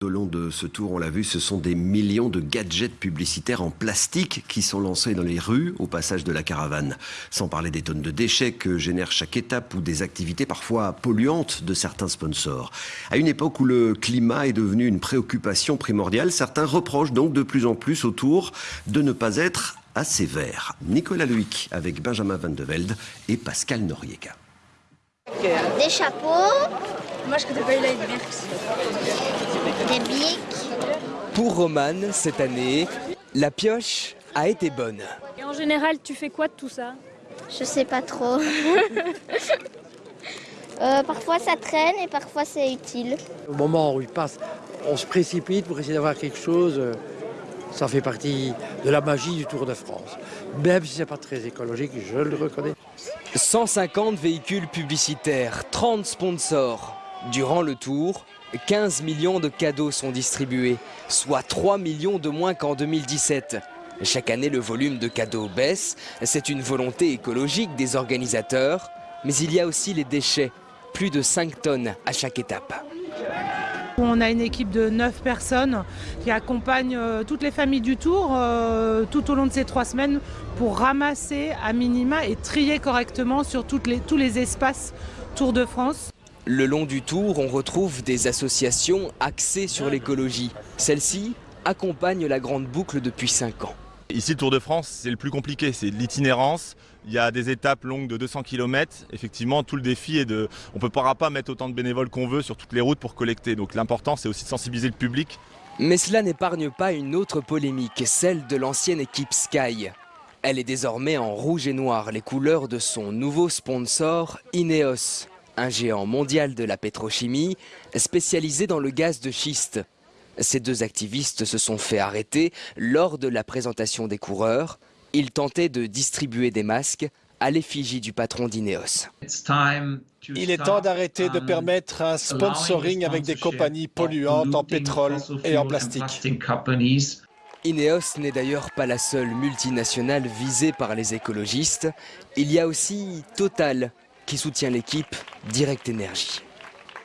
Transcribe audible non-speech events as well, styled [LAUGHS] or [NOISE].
Au long de ce tour, on l'a vu, ce sont des millions de gadgets publicitaires en plastique qui sont lancés dans les rues au passage de la caravane. Sans parler des tonnes de déchets que génère chaque étape ou des activités parfois polluantes de certains sponsors. À une époque où le climat est devenu une préoccupation primordiale, certains reprochent donc de plus en plus au tour de ne pas être assez vert. Nicolas Luic avec Benjamin Van de Velde et Pascal Noriega. Des chapeaux, Moi, je connais pas eu la des bics. Pour Romane, cette année, la pioche a été bonne. Et en général, tu fais quoi de tout ça? Je sais pas trop. [LAUGHS] Euh, parfois ça traîne et parfois c'est utile. Au moment où il passe, on se précipite pour essayer d'avoir quelque chose. euh, Ça fait partie de la magie du Tour de France. Même si c'est pas très écologique, je le reconnais. 150 véhicules publicitaires, 30 sponsors. Durant le tour, 15 millions de cadeaux sont distribués, soit 3 millions de moins qu'en 2017. Chaque année, le volume de cadeaux baisse. C'est une volonté écologique des organisateurs. Mais il y a aussi les déchets, plus de 5 tonnes à chaque étape. On a une équipe de 9 personnes qui accompagnent euh, toutes les familles du Tour euh, tout au long de ces trois semaines pour ramasser à minima et trier correctement sur tous les espaces Tour de France. Le long du tour, on retrouve des associations axées sur l'écologie. Celle-ci accompagne la grande boucle depuis 5 ans. Ici, le Tour de France, c'est le plus compliqué, c'est de l'itinérance. Il y a des étapes longues de 200 km. Effectivement, tout le défi est de. On ne pourra pas mettre autant de bénévoles qu'on veut sur toutes les routes pour collecter. Donc l'important, c'est aussi de sensibiliser le public. Mais cela n'épargne pas une autre polémique, celle de l'ancienne équipe Sky. Elle est désormais en rouge et noir, les couleurs de son nouveau sponsor, Ineos, un géant mondial de la pétrochimie spécialisé dans le gaz de schiste. Ces deux activistes se sont fait arrêter lors de la présentation des coureurs. Ils tentaient de distribuer des masques à l'effigie du patron d'Ineos. Il est temps d'arrêter de permettre un sponsoring avec des compagnies polluantes en pétrole et en plastique. Ineos n'est d'ailleurs pas la seule multinationale visée par les écologistes. Il y a aussi Total qui soutient l'équipe Direct Énergie.